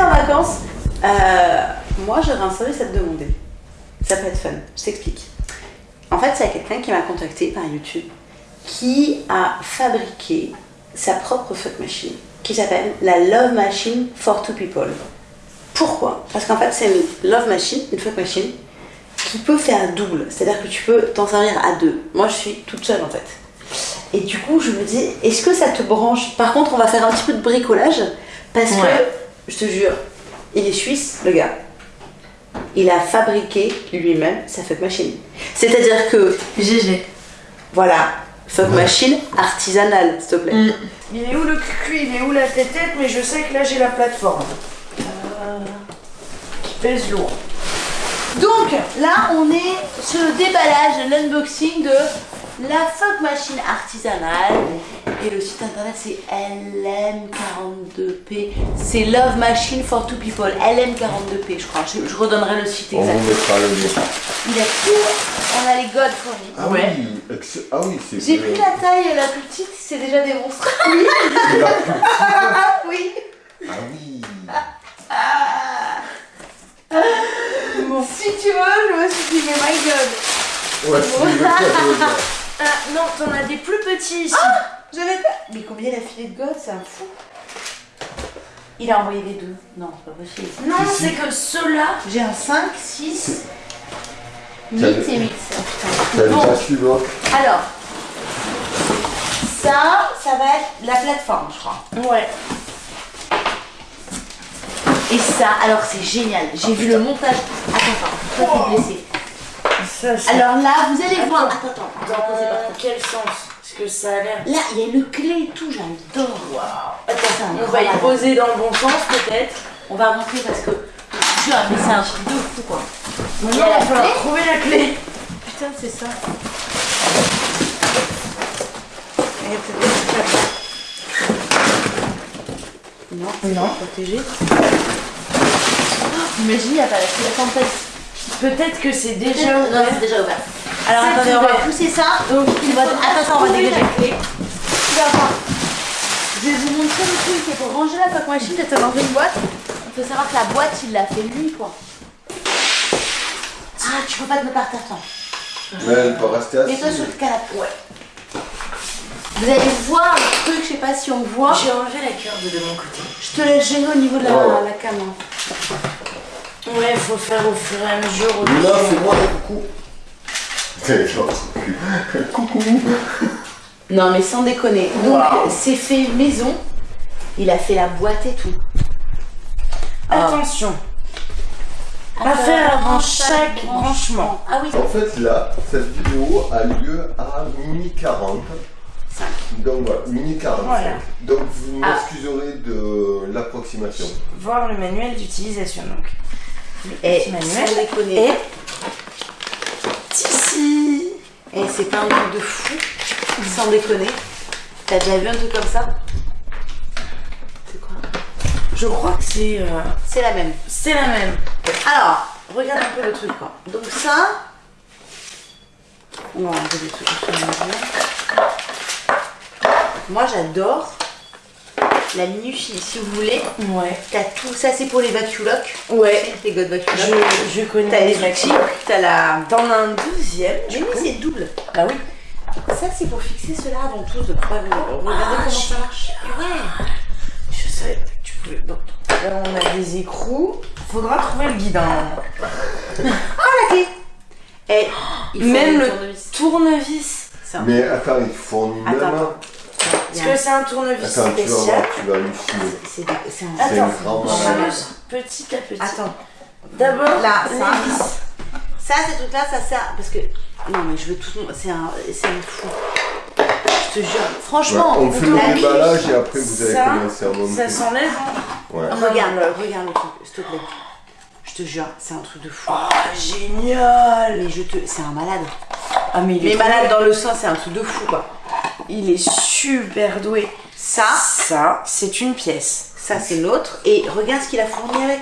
en vacances, euh, moi j'aurais un service à te demander. Ça peut être fun, je t'explique. En fait, c'est quelqu'un qui m'a contacté par YouTube qui a fabriqué sa propre fuck machine qui s'appelle la Love Machine for Two People. Pourquoi? Parce qu'en fait, c'est une love machine, une fuck machine, qui peut faire double. C'est-à-dire que tu peux t'en servir à deux. Moi, je suis toute seule en fait. Et du coup, je me dis, est-ce que ça te branche? Par contre, on va faire un petit peu de bricolage parce que, je te jure, il est suisse, le gars. Il a fabriqué lui-même sa fuck machine. C'est-à-dire que, GG. voilà, fuck machine artisanale, s'il te plaît. Mm. Il est où le cul Il est où la tête Mais je sais que là j'ai la plateforme. Euh, Qui pèse lourd. Donc là, on est sur le déballage, l'unboxing de la fuck machine artisanale. Et le site internet c'est LM42P. C'est Love Machine for Two People. LM42P, je crois. Je, je redonnerai le site On exact. vous mettra le lien. Il a tout. On a les godes fournis. Ah Ouais. oui, ah oui, c'est J'ai pris la taille la plus petite, c'est déjà des monstres. La plus- oui. Ah oui. Si tu veux, je me suis dit, mais my god. Ouais. Ah non, t'en as des plus petits ici. J'avais pas. Mais combien il a filé de godes C'est un fou. Il a envoyé les deux. Non, c'est pas possible. non, c'est que ceux-là. J'ai un 5, 6, 8 T'as et le- 8. T'as le Bon, suivant. alors, ça, ça va être la plateforme, je crois. Ouais. Et ça, alors c'est génial. J'ai vu le montage. Attends, attends, toi t'es blessé. Ça. Alors là, vous allez voir. Attends, attends, on va poser par Dans terre. quel sens Parce que ça a l'air. Là, il y a une clé et tout, j'adore. Attends, c'est un On va y poser dans le bon sens peut-être. On va montrer parce que. Je jure, mais c'est un truc de fou quoi. Maintenant, Il la va falloir trouver la clé. Putain, c'est ça. Non, c'est Non. protégé. Oh, Imagine, il n'y a pas la clé. Attends, peut-être. Peut-être que c'est déjà Non, ouvert. c'est déjà ouvert. Alors C'est attendez, on va pousser ça. Donc, il va- va attends, attends, on va dégager. la clé. Tu vas voir. Je vais vous montrer le truc. Et pour ranger la fuck machine, t'as dans une boîte. Il faut savoir que la boîte, il l'a fait lui, quoi. Ah, tu peux pas te mettre par terre, toi. Mais elle peut rester Mets-toi assise. sur le canapé. Ouais. Vous allez voir un truc, je sais pas si on voit. J'ai enlevé la corde de mon côté. Je te laisse gérer au niveau de la, Ouais. la cam. Ouais, il faut faire au fur et à mesure. dessus. fais-moi un coucou. Genre, coucou. Non, mais sans déconner. Donc, Wow. c'est fait maison. Il a fait la boîte et tout. Attention. À faire avant chaque branchement. Ah oui, En fait, là, cette vidéo a lieu à minuit 40. 5. Donc voilà, minuit 45. Voilà. Donc vous Ah. m'excuserez de l'approximation. Voir le manuel d'utilisation. Donc, Et manuel. Et ici. Et c'est pas un truc de fou. Sans déconner. T'as déjà vu un truc comme ça? C'est quoi? Je crois que c'est euh, C'est la même. c'est la même. Alors, regarde un peu le truc quoi. Donc ça, on va enlever des trucs. Moi j'adore la minutie, si vous voulez. Ouais. T'as tout, ça c'est pour les vacuolocs. Ouais. Les godes Je, vacuolocs. je connais T'as les les outils, t'as la... T'en as un deuxième. Mais oui, c'est double. Bah oui. Ça c'est pour fixer cela avant tout. De pouvoir regarder comment ça marche. Ouais. Je savais pas que tu pouvais. Là, on a des écrous. Faudra trouver le guidon. Ah la clé Et il faut Même le tournevis. tournevis. C'est un- Mais attends, il fournit même Attends, un. Est-ce que c'est un tournevis Attends, tu vas voir, spécial tu vas. C'est c'est un... C'est Attends, on petit à petit. Attends. D'abord, Là, les ça. vis. Ça, ces trucs-là, ça sert. Parce que. Non, mais je veux tout. C'est un, c'est un fou. Je te jure. Franchement, Ouais, on fait le la déballage et après vous allez Ça, commencer à monter. Ça s'enlève. hein. Ouais. Regarde, regarde le truc, s'il te plaît. Je te jure, c'est un truc de fou. Oh, génial. Mais je te. C'est un malade. Ah, mais il est malade dans le sens, c'est un truc de fou, quoi. Il est super doué. Ça, Ça, c'est une pièce. ça, c'est l'autre. Et regarde ce qu'il a fourni avec.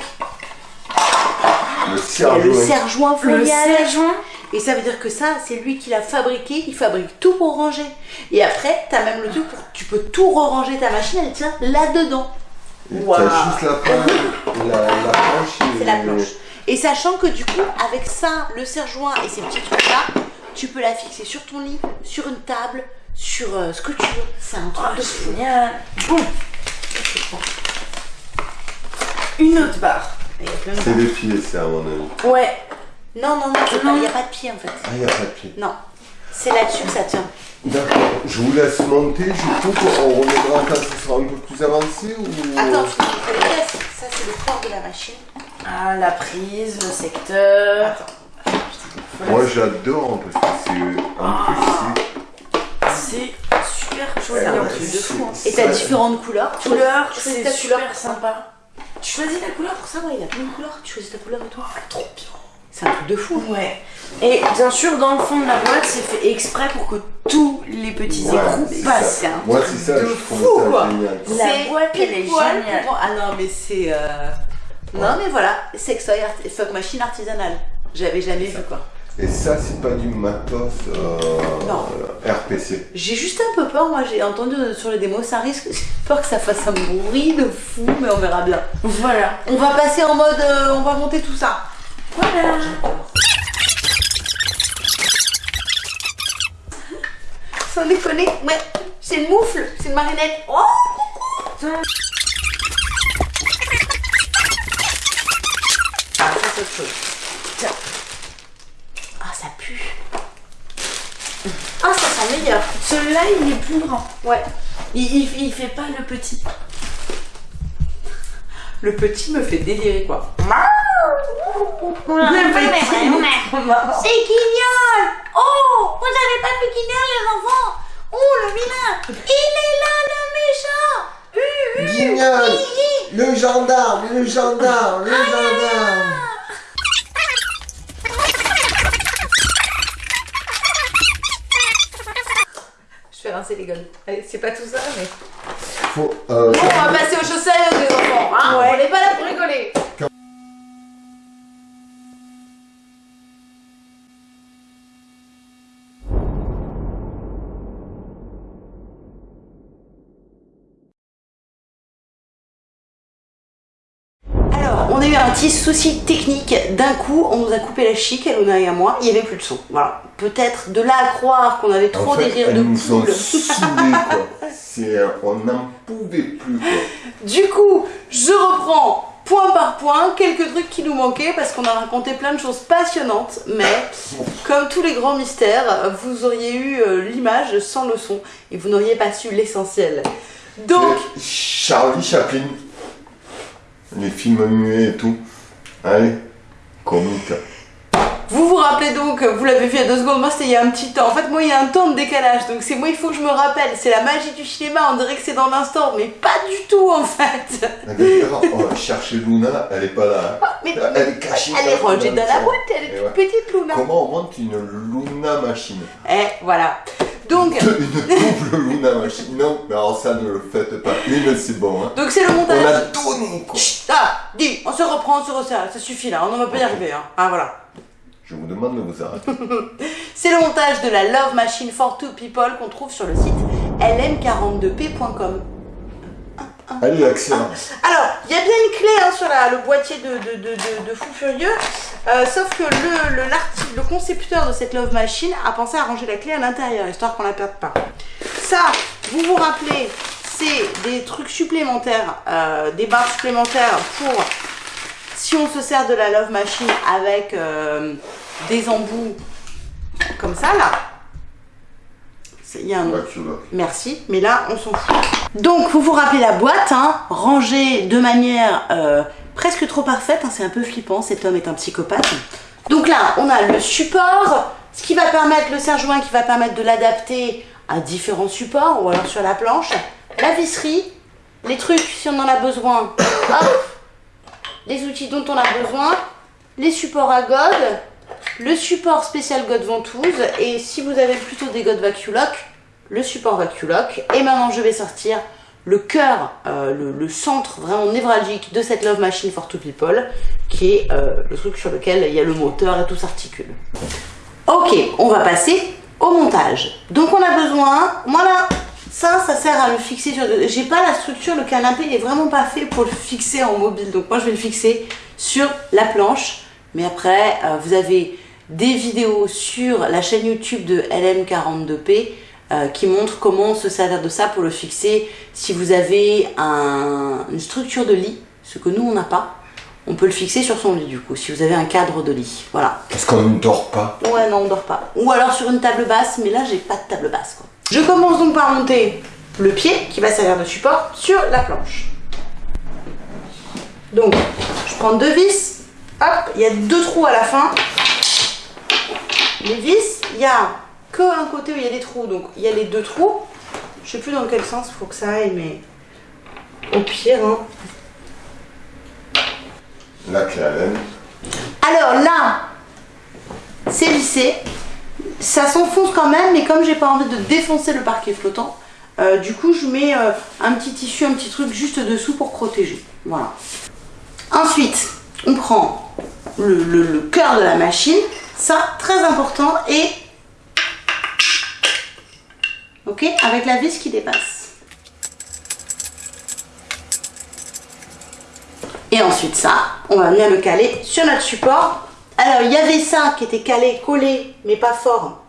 Le serre-joint. Le fourni avec. serre-joint. Et ça veut dire que ça, c'est lui qui l'a fabriqué, il fabrique tout pour ranger. Et après, t'as même le truc pour tu peux tout re-ranger ta machine, elle tient là-dedans. T'as juste la planche. La, la planche. et- C'est la planche. Et sachant que du coup, avec ça, le serre-joint et ces petits trucs-là, tu peux la fixer sur ton lit, sur une table, sur euh, ce que tu veux. C'est un truc Oh, de fou. génial. Bon. Une autre barre. C'est des pieds, c'est à mon avis. Ouais. Non, non, non, il n'y a pas de pied en fait. Ah, il n'y a pas de pied. Non. C'est là-dessus que ça tient. D'accord. Je vous laisse monter, du coup, on reviendra quand ce sera un peu plus avancé ou? Attends, je te montre les pièces. Ça, c'est le corps de la machine. Ah, la prise, le secteur. Attends. Moi j'adore parce que c'est. En plus, C'est super C'est joli. en truc plus. de fou. hein. c'est- Et t'as différentes couleurs. Couleur, Tu choisis c'est ta couleur super sympa. Tu choisis la couleur Pour ça, ouais, il a plein de couleurs. Tu choisis ta couleur et tout. trop bien. C'est un truc de fou. Ouais. Et bien sûr, dans le fond de la boîte, c'est fait exprès pour que tous les petits Ouais, écrous c'est passent. ça. un Moi truc c'est ça, de je trouve fou, ça quoi. La C'est boîte, elle est géniale. pour- Ah non, mais c'est. euh, Non, mais voilà, sextoy, art... fuck machine artisanale. J'avais jamais vu quoi. Et ça, c'est pas du matos euh, Non. RPC. J'ai juste un peu peur, moi j'ai entendu sur les démos, ça risque. J'ai peur que ça fasse un bruit de fou, mais on verra bien. Voilà. On va passer en mode. euh, on va monter tout ça. Voilà. Sans déconner, ouais, c'est une moufle, c'est une marionnette. Oh Ah, ça chose. Tiens. Ah, ça pue. Ah, ça sent meilleur. Celui-là, il est plus grand. Ouais. Il, il, il fait pas le petit. Le petit me fait délirer quoi. Le petit. C'est Guignol Oh Vous avez pas vu Guignol les enfants? Oh le vilain Il est là le méchant Guignol Le gendarme Le gendarme Le gendarme rincer les gueules. C'est pas tout ça mais... Faut, euh, Bon, on va passer aux choses sérieuses les enfants, hein Ouais. On n'est pas là pour rigoler a eu un petit souci technique. D'un coup, on nous a coupé la chic, Elona et à moi. Il n'y avait plus de son. Voilà. Peut-être de là à croire qu'on avait trop en fait, des rires de poule. euh, on n'en pouvait plus, quoi. Du coup, je reprends point par point quelques trucs qui nous manquaient parce qu'on a raconté plein de choses passionnantes, mais comme tous les grands mystères, vous auriez eu euh, l'image sans le son et vous n'auriez pas su l'essentiel. Donc, Charlie Chaplin. Les films muets et tout. Allez, comique. vous vous rappelez donc, vous l'avez vu il y a deux secondes, moi c'était il y a un petit temps. En fait, moi il y a un temps de décalage, donc c'est moi il faut que je me rappelle. C'est la magie du cinéma, on dirait que c'est dans l'instant, mais pas du tout en fait. D'ailleurs, on va chercher Luna, elle est pas là. hein. Mais, Elle est cachée. elle est rangée dans la boîte, elle est toute ouais. petite, Luna. Comment on monte une Luna machine? Eh, voilà. Donc, Une double Luna machine. Non, mais alors ça ne le faites pas. Une, c'est bon. Hein. donc c'est le On montage. a donné, quoi. Chut, ah, dis, on se reprend, on se resserre, ça suffit là, on ne va pas y arriver. Hein. Ah voilà. Je vous demande de vous arrêter. C'est le montage de la Love Machine for Two People qu'on trouve sur le site lm42p.com. Allez, excellent. Alors, il y a bien une clé hein, sur le boîtier de, Fou Furieux, euh, sauf que le concepteur de cette Love Machine a pensé à ranger la clé à l'intérieur, histoire qu'on la perde pas. Ça, vous vous rappelez, c'est des trucs supplémentaires, euh, des barres supplémentaires pour si on se sert de la Love Machine avec euh, des embouts comme ça là. Il y a un. Merci, mais là, on s'en fout. Donc, vous vous rappelez la boîte, hein, rangée de manière euh, presque trop parfaite. hein, c'est un peu flippant, cet homme est un psychopathe. Donc là, on a le support, ce qui va permettre, le serre-joint qui va permettre de l'adapter à différents supports, ou alors sur la planche. La visserie, les trucs si on en a besoin, hop, les outils dont on a besoin, les supports à God, le support spécial God ventouse et si vous avez plutôt des God Vaculock, le support Vaculock. Et maintenant je vais sortir le cœur, euh, le, centre vraiment névralgique de cette Love Machine for Two People qui est euh, le truc sur lequel il y a le moteur et tout s'articule. Ok, on va passer au montage. Donc on a besoin, voilà, Ça, ça sert à le fixer sur... J'ai pas la structure, le canapé n'est vraiment pas fait pour le fixer en mobile. Donc moi, je vais le fixer sur la planche. Mais après, euh, vous avez des vidéos sur la chaîne YouTube de LM42P euh, qui montrent comment se servir de ça pour le fixer. Si vous avez un- une structure de lit, ce que nous, on n'a pas, on peut le fixer sur son lit du coup, si vous avez un cadre de lit. Voilà. Parce qu'on ne dort pas? Ouais, non, on dort pas. Ou alors sur une table basse, mais là, j'ai pas de table basse. Quoi. Je commence donc par monter le pied, qui va servir de support, sur la planche. Donc, je prends deux vis. Hop, il y a deux trous à la fin. Les vis, il y a que un côté où il y a des trous, donc il y a les deux trous. Je sais plus dans quel sens il faut que ça aille, mais au pire, hein. La clé à laine. Alors là, c'est lissé. Ça s'enfonce quand même, mais comme j'ai pas envie de défoncer le parquet flottant, euh, du coup je mets euh, un petit tissu, un petit truc juste dessous pour protéger. Voilà. Ensuite, on prend le, le- le cœur de la machine. Ça, très important, et ok, avec la vis qui dépasse. Et ensuite ça, on va venir le caler sur notre support. Alors il y avait ça qui était calé, collé, mais pas fort,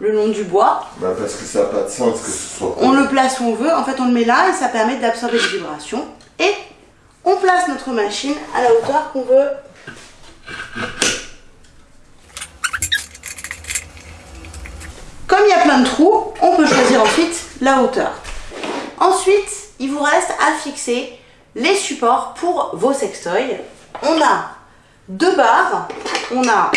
le long du bois. Bah, parce que ça n'a pas de sens que ce soit. On le place où on veut, en fait on le met là et ça permet d'absorber les vibrations. Et on place notre machine à la hauteur qu'on veut. Comme il y a plein de trous, on peut choisir ensuite la hauteur. Ensuite, il vous reste à fixer les supports pour vos sextoys. On a deux barres, on a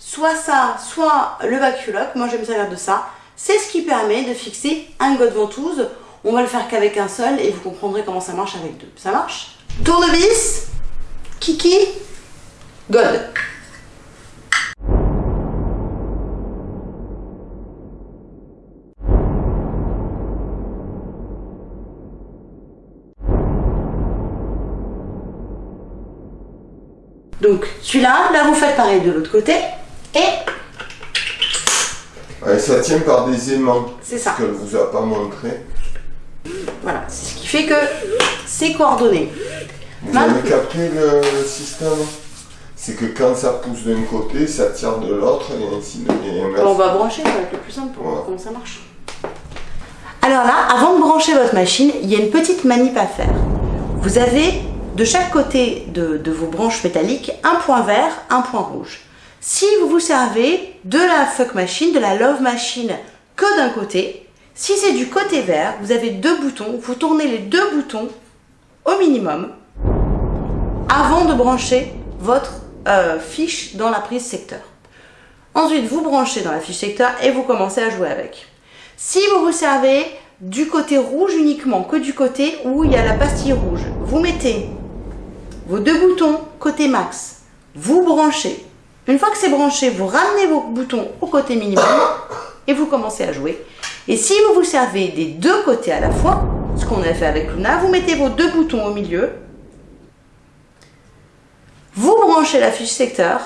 soit ça, soit le baculoc. Moi, je me servir de ça. C'est ce qui permet de fixer un god ventouse. On va le faire qu'avec un seul et vous comprendrez comment ça marche avec deux. Ça marche Tournevis, kiki, god. Donc celui-là, là vous faites pareil de l'autre côté et Ouais, ça tient par des aimants. C'est ça. Ce qu'elle vous a pas montré. Voilà, c'est ce qui fait que c'est coordonné. Vous Maintenant- avez capté le, système? C'est que quand ça pousse d'un côté, ça tire de l'autre et ainsi de inverse. On va brancher, ça va être le plus simple pour voir comment ça marche. Alors là, avant de brancher votre machine, il y a une petite manip à faire. Vous avez de chaque côté de, de vos branches métalliques un point vert, un point rouge. Si vous vous servez de la fuck machine, de la love machine que d'un côté, si c'est du côté vert, vous avez deux boutons, vous tournez les deux boutons au minimum avant de brancher votre euh, fiche dans la prise secteur. Ensuite, vous branchez dans la fiche secteur et vous commencez à jouer avec. Si vous vous servez du côté rouge uniquement, que du côté où il y a la pastille rouge, vous mettez vos deux boutons côté max, vous branchez. Une fois que c'est branché, vous ramenez vos boutons au côté minimum et vous commencez à jouer. Et si vous vous servez des deux côtés à la fois, ce qu'on a fait avec Luna, vous mettez vos deux boutons au milieu, vous branchez la fiche secteur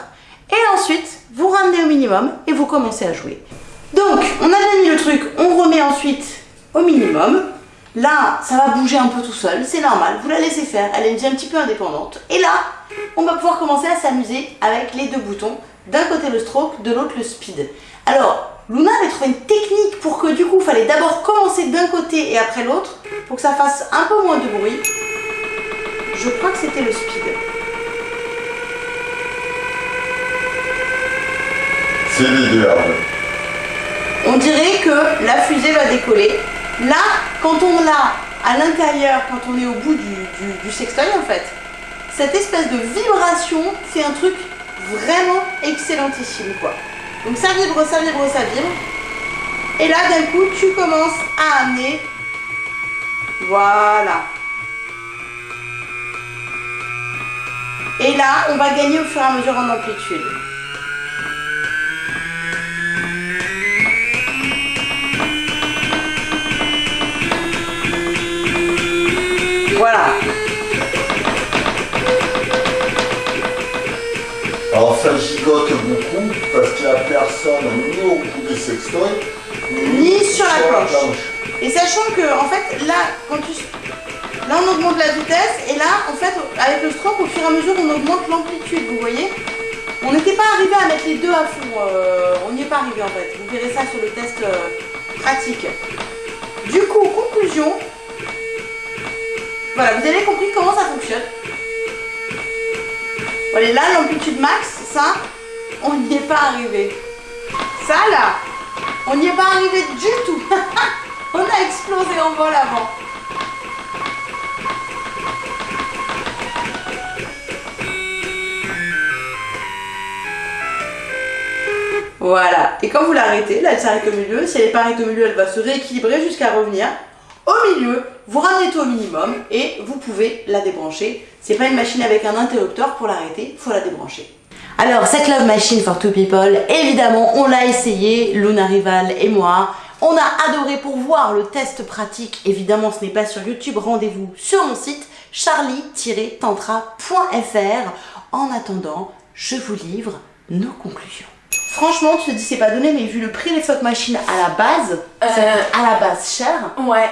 et ensuite vous ramenez au minimum et vous commencez à jouer. Donc on a mis le truc, on remet ensuite au minimum. Là, ça va bouger un peu tout seul, c'est normal, vous la laissez faire, elle est déjà un petit peu indépendante. Et là, on va pouvoir commencer à s'amuser avec les deux boutons. D'un côté le stroke, de l'autre le speed. Alors, Luna avait trouvé une technique pour que du coup, il fallait d'abord commencer d'un côté et après l'autre, pour que ça fasse un peu moins de bruit. Je crois que c'était le speed. C'est l'idéal. on dirait que la fusée va décoller. Là, quand on l'a à l'intérieur, quand on est au bout du, sextoy en fait, cette espèce de vibration fait un truc vraiment excellentissime quoi. Donc ça vibre, ça vibre, ça vibre. Et là d'un coup tu commences à amener. Voilà. Et là on va gagner au fur et à mesure en amplitude. Voilà. Alors ça gigote beaucoup parce qu'il n'y a personne ni au bout du sextoy Ni sur la planche. Et sachant que, en fait, là, quand tu... Là, on augmente la vitesse, et là, en fait, avec le stroke, au fur et à mesure, on augmente l'amplitude, vous voyez? On n'était pas arrivé à mettre les deux à fond, euh, on n'y est pas arrivé, en fait. Vous verrez ça sur le test euh, pratique. Du coup, conclusion. Voilà, vous avez compris comment ça fonctionne. Voilà, là, l'amplitude max, ça, on n'y est pas arrivé. Ça, là, on n'y est pas arrivé du tout. on a explosé en vol avant. Voilà. Et quand vous l'arrêtez, là elle s'arrête au milieu. Si elle n'est pas arrêtée au milieu, elle va se rééquilibrer jusqu'à revenir au milieu. Vous ramenez tout au minimum et vous pouvez la débrancher. C'est pas une machine avec un interrupteur pour l'arrêter, il faut la débrancher. Alors cette Love Machine for Two People, évidemment on l'a essayé, Luna Rival et moi. On a adoré pour voir le test pratique. Évidemment ce n'est pas sur YouTube, rendez-vous sur mon site charlie-tantra.fr. En attendant, je vous livre nos conclusions. Franchement, tu te dis c'est pas donné, mais vu le prix des fuck machines à la base, Euh. à la base cher. Ouais,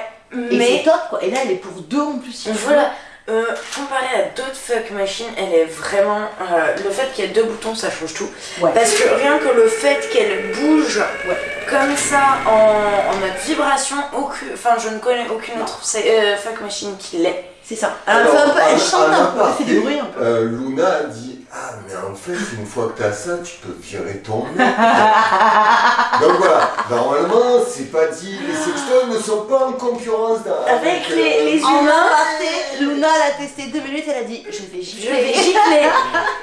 Et mais c'est top quoi. Et là elle est pour deux en plus. si tu veux. voilà. Euh, comparé à d'autres fuck machines, elle est vraiment. euh, le fait qu'il y ait deux boutons, ça change tout. Ouais. Parce que rien que le fait qu'elle bouge Ouais. comme ça en, en mode vibration, aucune, enfin je ne connais aucune autre euh, fuck machine qui l'est. C'est ça. Alors, un peu, elle chante un peu, elle fait du aparté, bruit un peu. euh, Luna a dit Ah, mais en fait, une fois que t'as ça, tu peux virer ton mec. Donc voilà, normalement, c'est pas dit, les sextoys ne sont pas en concurrence dans- Avec les- les En humains, aparté, Luna l'a testé deux minutes, elle a dit je vais Je gifler. vais gicler.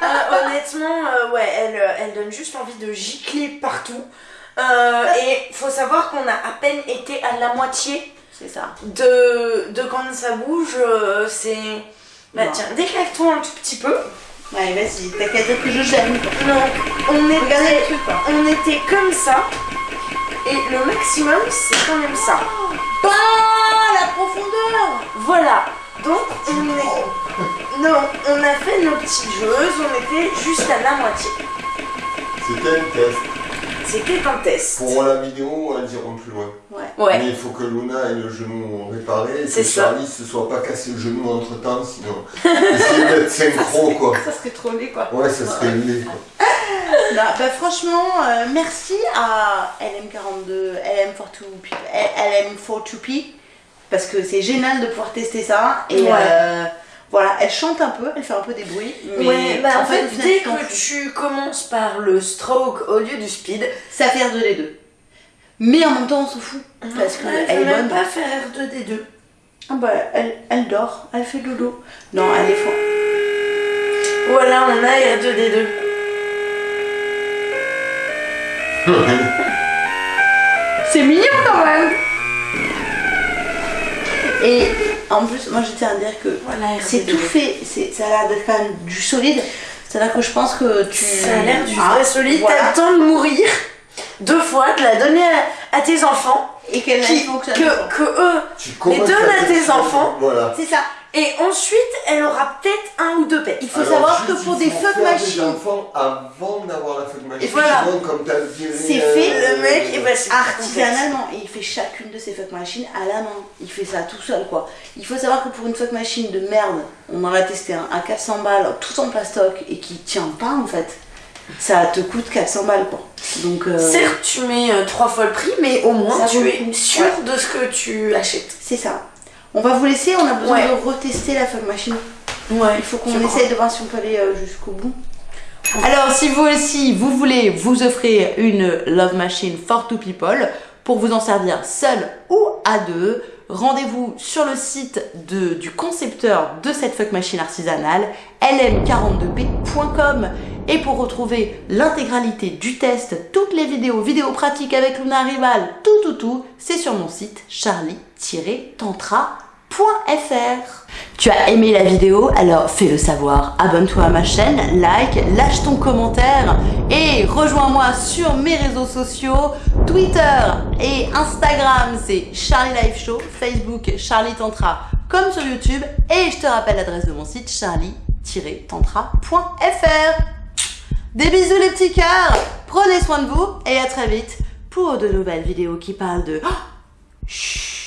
Euh, honnêtement, euh, ouais, elle, euh, elle donne juste envie de gicler partout. Euh, et faut savoir qu'on a à peine été à la moitié C'est ça. de, de quand ça bouge. euh, c'est. Bah Non. tiens, déclare-toi un tout petit peu. Allez, vas-y, t'as qu'à dire que je gêne. Non, on était, on comme ça. Et le maximum, c'est quand même ça. Bah, la profondeur Voilà. Donc, on est. Non, on a fait nos petites joueuses, on était juste à la moitié. C'était un test. C'était un test. Pour la vidéo, elles iront plus loin. Ouais. Ouais. Mais il faut que Luna ait le genou réparé et C'est que. Charlie se soit pas cassé le genou entre temps, sinon. Essayer d'être synchro, quoi. Ça serait trop laid quoi. Ouais, ça serait laid, quoi. Non, bah franchement, euh, merci à LM42, LM42P, LM42P, parce que c'est génial de pouvoir tester ça. Et Ouais. euh, voilà, elle chante un peu, elle fait un peu des bruits. Mais ouais, bah en fait, dès que tu commences par le stroke au lieu du speed, Ça fait R2 les deux. Mais en même temps, on s'en fout. Parce elle qu'elle est même bonne. pas faire R2D2. Ah bah, elle, elle dort, elle fait dodo. Non, elle est forte. Voilà, on a R2D2. C'est mignon quand même Et en plus, moi je tiens à dire que Voilà, c'est R2D2. tout fait, c'est- ça a l'air d'être quand même du solide. C'est-à-dire que je pense que tu. Ça a l'air du Ah, vrai solide. voilà. T'as le temps de mourir deux fois, de la donner à, à tes enfants, Et qu'elle fonctionne. que, que eux. Tu Les commences donnes à tes enfants. Voilà. C'est ça. Et ensuite, elle aura peut-être un ou deux pets. Il faut Alors, savoir que pour des fuck machines enfants avant d'avoir la fuck machine. Et voilà. Comme t'as viré, C'est euh, fait, Le mec, et c'est artisanalement, et il fait chacune de ces fuck machines à la main. Il fait ça tout seul quoi. Il faut savoir que pour une fuck machine de merde, on en a testé un à 400 balles, tout en plastoc et qui tient pas en fait. Ça te coûte 400 balles quoi. Donc euh, Certes, tu mets euh, trois fois le prix, mais au moins Ça tu es sûr Ouais. de ce que tu achètes. c'est ça. On va vous laisser, on a besoin Ouais. de retester la fuck machine. Ouais, Il faut qu'on essaye de voir si on peut aller euh, jusqu'au bout. Alors, si vous aussi, vous voulez vous offrir une Love Machine for two people pour vous en servir seul ou à deux, rendez-vous sur le site de, du concepteur de cette fuck machine artisanale, lm42p.com. Et pour retrouver l'intégralité du test, toutes les vidéos, vidéos pratiques avec Luna Rival, tout tout tout, c'est sur mon site charlie-tantra.fr. Tu as aimé la vidéo? Alors fais-le savoir, abonne-toi à ma chaîne, like, lâche ton commentaire et rejoins-moi sur mes réseaux sociaux, Twitter et Instagram c'est Charlie Life Show, Facebook Charlie Tantra comme sur YouTube. Et je te rappelle l'adresse de mon site charlie-tantra.fr. Des bisous les petits cœurs. Prenez soin de vous et à très vite pour de nouvelles vidéos qui parlent de...